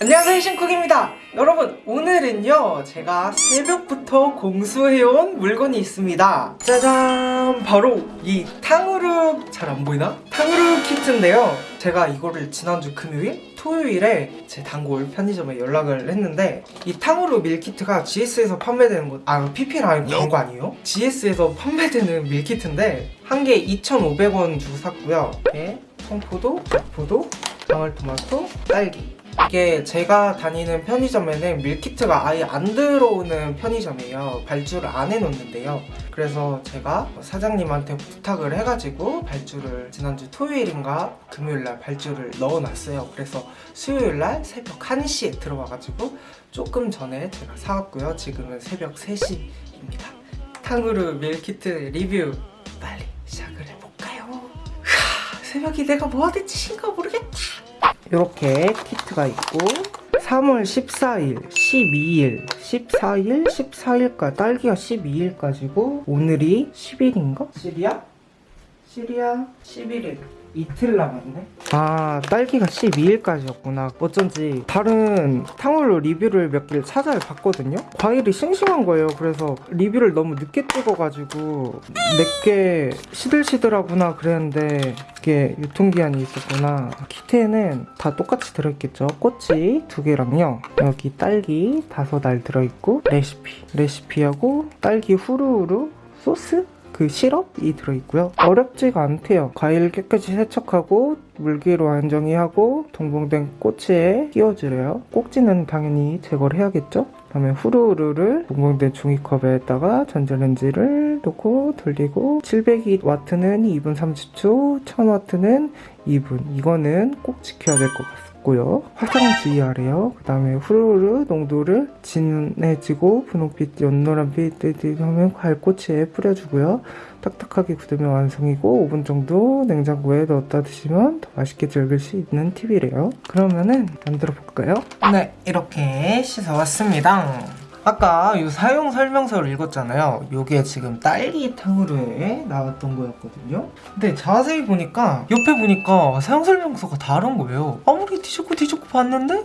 안녕하세요 신쿡입니다 여러분 오늘은요 제가 새벽부터 공수해온 물건이 있습니다 짜잔 바로 이 탕후루 잘 안 보이나? 탕후루 키트인데요 제가 이거를 지난주 금요일? 토요일에 제 단골 편의점에 연락을 했는데 이 탕후루 밀키트가 GS에서 판매되는 것, 아 아니고 광고 아니에요? GS에서 판매되는 밀키트인데 한 개 2,500원 주고 샀고요 이렇게 청포도, 포도, 방울토마토, 딸기 이게 제가 다니는 편의점에는 밀키트가 아예 안 들어오는 편의점이에요. 발주를 안 해놓는데요. 그래서 제가 사장님한테 부탁을 해가지고 발주를 지난주 토요일인가 금요일날 발주를 넣어놨어요. 그래서 수요일날 새벽 1시에 들어와가지고 조금 전에 제가 사왔고요. 지금은 새벽 3시입니다. 탕후루 밀키트 리뷰 빨리 시작을 해볼까요? 으아, 새벽이 내가 뭐하는 짓인가 모르겠다 이렇게 키트가 있고 3월 14일, 12일, 14일, 14일까지 딸기가 12일까지고 오늘이 10일인가? 시리아? 시리아 11일 이틀 남았네? 아 딸기가 12일까지였구나. 어쩐지 다른 탕후루 리뷰를 몇 개를 찾아 봤거든요? 과일이 싱싱한 거예요. 그래서 리뷰를 너무 늦게 찍어가지고 내게 시들시들하구나 그랬는데 이게 유통기한이 있었구나. 키트에는 다 똑같이 들어있겠죠? 꼬치 두 개랑요. 여기 딸기 다섯 알 들어있고 레시피. 레시피하고 딸기 후루후루 소스 그 시럽이 들어있고요. 어렵지가 않대요. 과일 깨끗이 세척하고 물기로 안정히하고 동봉된 꼬치에 끼워주래요. 꼭지는 당연히 제거를 해야겠죠? 그다음에 후루루를 동봉된 종이컵에다가 전자레인지를 놓고 돌리고 700W는 2분 30초 1000W는 2분. 이거는 꼭 지켜야 될 것 같습니다 고요 화장 주의하래요. 그 다음에 후루루 농도를 진해지고 분홍빛, 연노란빛 하면 과일꼬치에 뿌려주고요. 딱딱하게 굳으면 완성이고 5분 정도 냉장고에 넣었다 드시면 더 맛있게 즐길 수 있는 팁이래요. 그러면은 만들어 볼까요? 네, 이렇게 씻어왔습니다. 아까 이 사용 설명서를 읽었잖아요. 이게 지금 딸기 탕후루에 나왔던 거였거든요. 근데 자세히 보니까 옆에 보니까 사용 설명서가 다른 거예요. 아무리 뒤집고 뒤집고 봤는데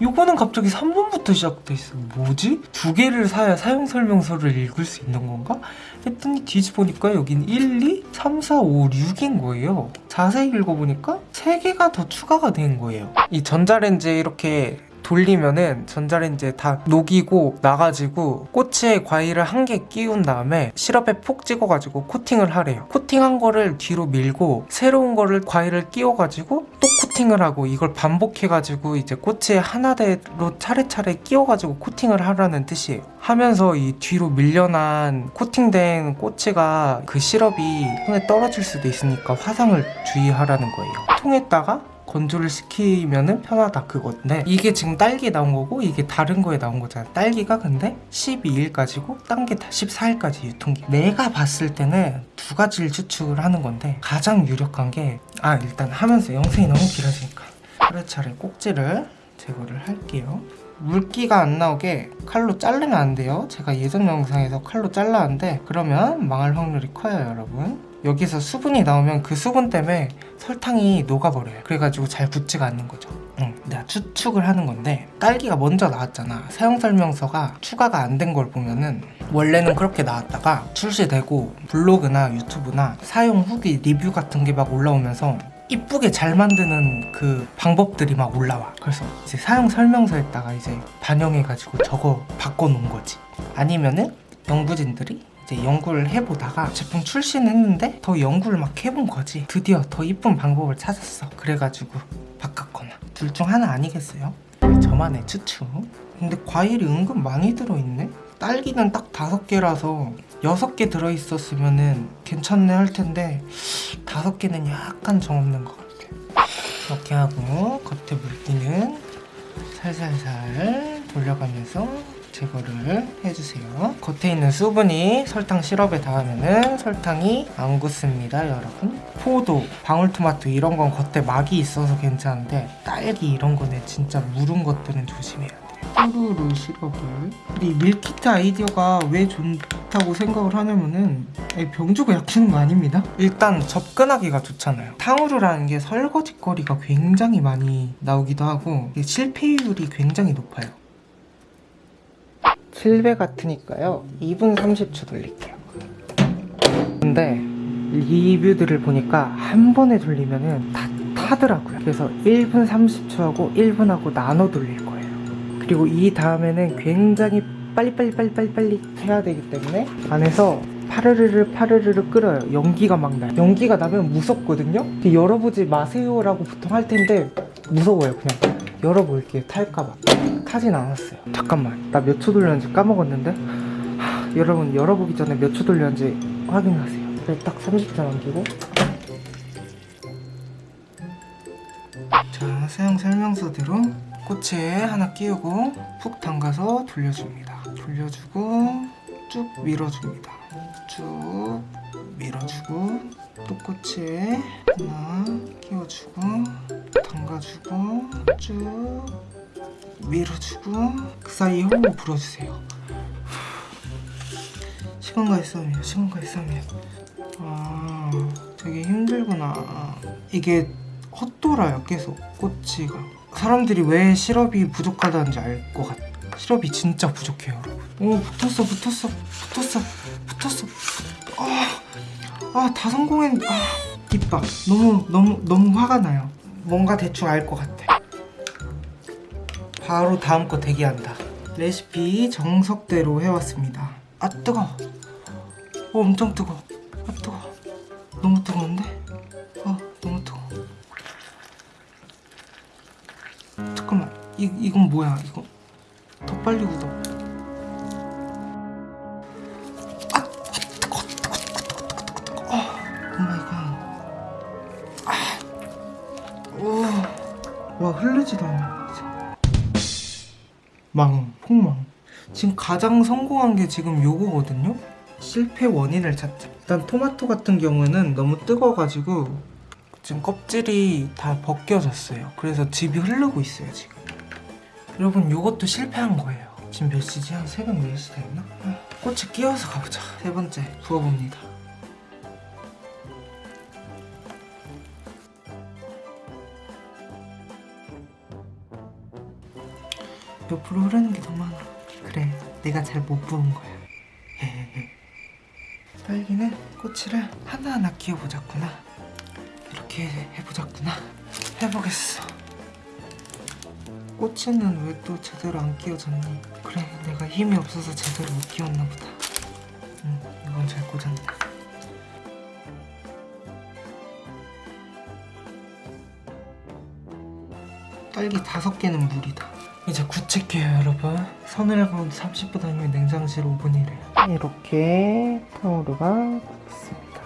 이거는 갑자기 3번부터 시작돼 있어. 뭐지? 두 개를 사야 사용 설명서를 읽을 수 있는 건가? 했더니 뒤집어보니까 여긴 1, 2, 3, 4, 5, 6인 거예요. 자세히 읽어보니까 3개가 더 추가가 된 거예요. 이 전자레인지에 이렇게 돌리면은 전자레인지에 다 녹이고 나가지고 꼬치에 과일을 한 개 끼운 다음에 시럽에 푹 찍어가지고 코팅을 하래요. 코팅한 거를 뒤로 밀고 새로운 거를 과일을 끼워가지고 또 코팅을 하고 이걸 반복해가지고 이제 꼬치에 하나대로 차례차례 끼워가지고 코팅을 하라는 뜻이에요. 하면서 이 뒤로 밀려난 코팅된 꼬치가 그 시럽이 손에 떨어질 수도 있으니까 화상을 주의하라는 거예요. 통에다가 건조를 시키면 편하다 그건데 이게 지금 딸기에 나온 거고 이게 다른 거에 나온 거잖아 딸기가 근데 12일까지고 딴 게 다 14일까지 유통기. 내가 봤을 때는 두 가지를 추측을 하는 건데 가장 유력한 게 아 일단 하면서 영상이 너무 길어지니까. 차례차례 꼭지를 제거를 할게요. 물기가 안 나오게 칼로 자르면 안 돼요. 제가 예전 영상에서 칼로 잘랐는데 그러면 망할 확률이 커요 여러분 여기서 수분이 나오면 그 수분 때문에 설탕이 녹아버려요. 그래가지고 잘 붙지가 않는 거죠. 응, 내가 추측을 하는 건데 딸기가 먼저 나왔잖아. 사용설명서가 추가가 안 된 걸 보면은 원래는 그렇게 나왔다가 출시되고 블로그나 유튜브나 사용 후기 리뷰 같은 게 막 올라오면서 이쁘게 잘 만드는 그 방법들이 막 올라와. 그래서 이제 사용 설명서에다가 이제 반영해가지고 저거 바꿔놓은 거지. 아니면은 연구진들이 이제 연구를 해보다가 제품 출시는 했는데 더 연구를 막 해본 거지. 드디어 더 이쁜 방법을 찾았어. 그래가지고 바꿨거나. 둘 중 하나 아니겠어요? 저만의 추측. 근데 과일이 은근 많이 들어있네? 딸기는 딱 다섯 개라서 여섯 개 들어있었으면 괜찮네 할 텐데 다섯 개는 약간 정없는 것 같아. 이렇게 하고 겉에 물기는 살살살 돌려가면서 제거를 해주세요. 겉에 있는 수분이 설탕 시럽에 닿으면 설탕이 안 굳습니다 여러분. 포도, 방울토마토 이런 건 겉에 막이 있어서 괜찮은데 딸기 이런 거는 진짜 무른 것들은 조심해야 돼요 탕후루 시럽을. 이 밀키트 아이디어가 왜 좋다고 생각을 하냐면은 아니, 병 주고 약 주는 거 아닙니다. 일단 접근하기가 좋잖아요. 탕후루라는 게 설거지거리가 굉장히 많이 나오기도 하고 실패율이 굉장히 높아요 7배 같으니까요. 2분 30초 돌릴게요. 근데 리뷰들을 보니까 한 번에 돌리면은 다 타더라고요. 그래서 1분 30초하고 1분하고 나눠 돌릴 거예요. 그리고 이 다음에는 굉장히 빨리빨리 빨리빨리 빨리 해야 되기 때문에 안에서 파르르르 파르르르 끓어요. 연기가 막 나요. 연기가 나면 무섭거든요? 열어보지 마세요 라고 보통 할 텐데 무서워요 그냥. 열어볼게요 탈까봐 타진 않았어요. 잠깐만 나 몇 초 돌렸는지 까먹었는데? 하, 여러분 열어보기 전에 몇 초 돌렸는지 확인하세요. 딱 30초 남기고. 자 사용 설명서대로 꼬치에 하나 끼우고 푹 담가서 돌려줍니다. 돌려주고 쭉 밀어줍니다. 쭉 밀어주고 또 꼬치에 하나 끼워주고 담가주고 쭉 밀어주고 그 사이에 호흡 불어주세요. 시간과 있으면 시간과 있으면 아 되게 힘들구나. 이게 헛돌아요 계속 꼬치가. 사람들이 왜 시럽이 부족하다는지 알 것 같아 시럽이 진짜 부족해요 여러분. 오 붙었어 붙었어 붙었어 붙었어. 아다 성공했는데 아 입박 너무 너무 너무 화가 나요. 뭔가 대충 알 것 같아 바로 다음 거 대기한다. 레시피 정석대로 해왔습니다. 아 뜨거 어 엄청 뜨거 아 뜨거 너무 뜨거운데? 어 너무 뜨거 잠깐만. 이, 이건 뭐야? 이거 더 빨리 굳어. 아, 아 뜨거 뜨거 뜨거 oh my god 와 흐르지도 않아 망 폭망. 지금 가장 성공한 게 지금 요거거든요. 실패 원인을 찾자. 일단 토마토 같은 경우는 너무 뜨거워가지고 지금 껍질이 다 벗겨졌어요. 그래서 즙이 흐르고 있어요 지금. 여러분 요것도 실패한 거예요. 지금 몇 시지? 한 새벽 4시 됐나? 아, 꽃에 끼워서 가보자. 세 번째 부어봅니다 옆으로 흐르는 게 너무 많아. 그래 내가 잘 못 부은 거야. 딸기는 꼬치를 하나하나 끼워보자꾸나. 이렇게 해보자꾸나. 해보겠어. 꼬치는 왜 또 제대로 안 끼워졌니? 그래 내가 힘이 없어서 제대로 못 끼웠나 보다. 응 이건 잘 꽂았네. 딸기 다섯 개는 물이다 이제 굳힐게요 여러분. 서늘한 가운데 30분 아니면 냉장실 5분이래요. 이렇게 탕후루가 굳었습니다.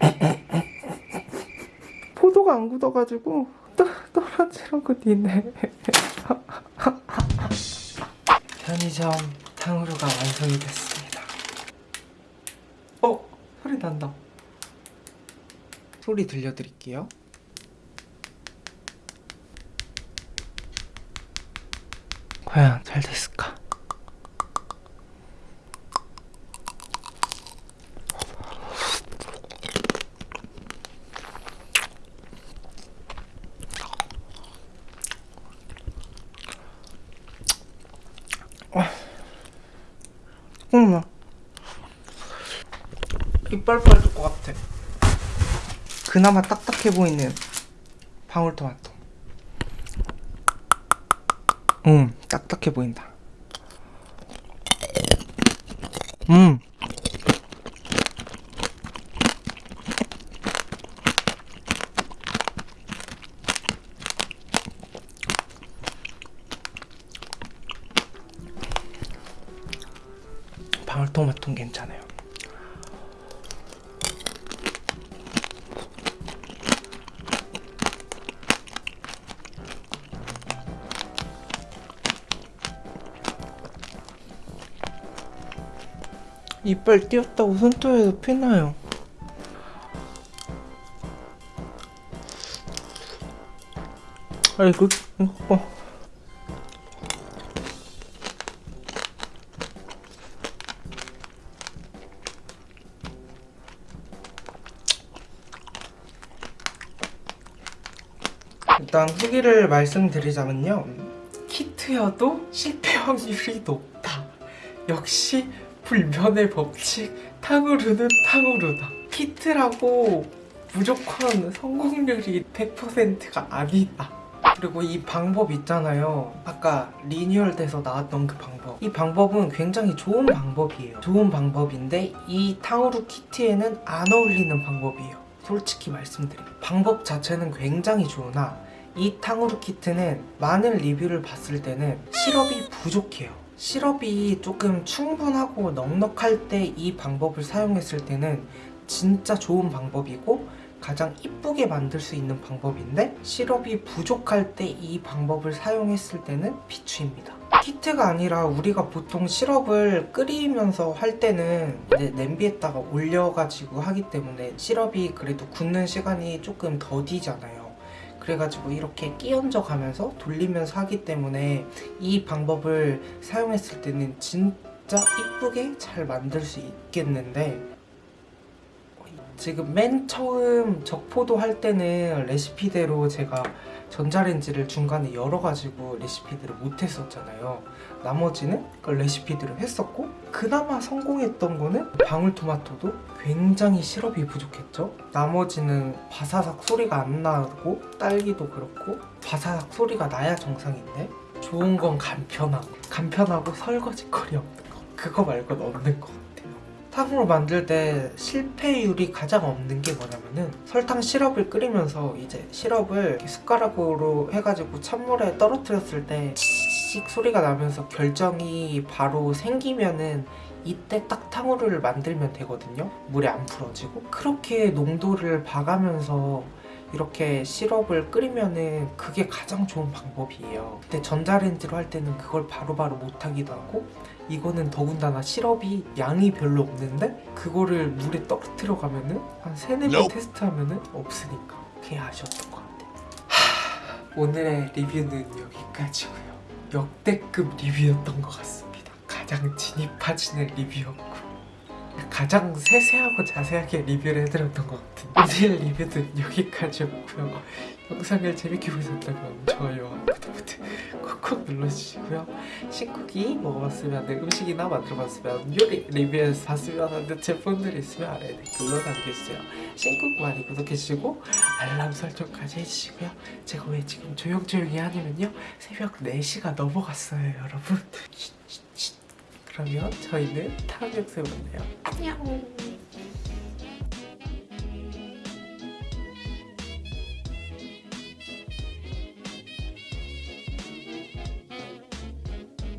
포도가 안 굳어가지고 또 떨어지려고 니네. 편의점 탕후루가 완성이 됐습니다. 어? 소리 난다. 소리 들려드릴게요 과연 잘 됐을까? 잠깐만 이빨 빠질 것 같아. 그나마 딱딱해 보이는 방울토마토 음, 딱딱해 보인다. 음. 방울토마토는 괜찮아요. 이빨 띄었다고 손톱에서 피나요. 아이고 어, 어. 일단 후기를 말씀드리자면요. 키트여도 실패 확률이 높다. 역시 불변의 법칙 탕후루는 탕후루다. 키트라고 무조건 성공률이 100%가 아니다. 그리고 이 방법 있잖아요. 아까 리뉴얼 돼서 나왔던 그 방법. 이 방법은 굉장히 좋은 방법이에요. 좋은 방법인데 이 탕후루 키트에는 안 어울리는 방법이에요. 솔직히 말씀드리면. 방법 자체는 굉장히 좋으나 이 탕후루 키트는 많은 리뷰를 봤을 때는 시럽이 부족해요 시럽이 조금 충분하고 넉넉할 때 이 방법을 사용했을 때는 진짜 좋은 방법이고 가장 이쁘게 만들 수 있는 방법인데 시럽이 부족할 때 이 방법을 사용했을 때는 비추입니다. 키트가 아니라 우리가 보통 시럽을 끓이면서 할 때는 냄비에다가 올려가지고 하기 때문에 시럽이 그래도 굳는 시간이 조금 더디잖아요. 그래가지고 이렇게 끼얹어 가면서 돌리면서 하기 때문에 이 방법을 사용했을 때는 진짜 이쁘게 잘 만들 수 있겠는데 지금 맨 처음 적포도 할 때는 레시피대로 제가 전자레인지를 중간에 열어가지고 레시피들을 못했었잖아요. 나머지는 그 레시피들을 했었고 그나마 성공했던 거는 방울토마토도 굉장히 시럽이 부족했죠. 나머지는 바사삭 소리가 안 나고 딸기도 그렇고 바사삭 소리가 나야 정상인데 좋은 건 간편하고 간편하고 설거지거리 없는 거 그거 말고는 없는 것 탕후루 만들 때 실패율이 가장 없는 게 뭐냐면은 설탕 시럽을 끓이면서 이제 시럽을 숟가락으로 해가지고 찬물에 떨어뜨렸을 때 치익 소리가 나면서 결정이 바로 생기면은 이때 딱 탕후루를 만들면 되거든요. 물에 안 풀어지고. 그렇게 농도를 봐가면서 이렇게 시럽을 끓이면은 그게 가장 좋은 방법이에요. 근데 전자레인지로 할 때는 그걸 바로바로 못하기도 하고 이거는 더군다나 시럽이 양이 별로 없는데 그거를 물에 떨어뜨려 가면은 한 세네 번. 테스트하면은 없으니까 그게 아쉬웠던 것 같아요 하, 오늘의 리뷰는 여기까지고요. 역대급 리뷰였던 것 같습니다. 가장 진이 빠지는 리뷰였고 가장 세세하고 자세하게 리뷰를 해드렸던 것 같은 오늘 리뷰는 여기까지였고요. 영상을 재밌게 보셨다면 좋아요와 구독 버튼 콕콕 눌러주시고요. 신쿡이 먹어봤으면 음식이나 만들어봤으면 요리 리뷰에서 봤으면 하는 제품들이 있으면 아래 댓글로 남겨주세요. 신쿡 많이 구독해주시고 알람 설정까지 해주시고요. 제가 왜 지금 조용조용히 하냐면요. 새벽 4시가 넘어갔어요 여러분. 그러면 저희는 다음 영상에 만나요. 안녕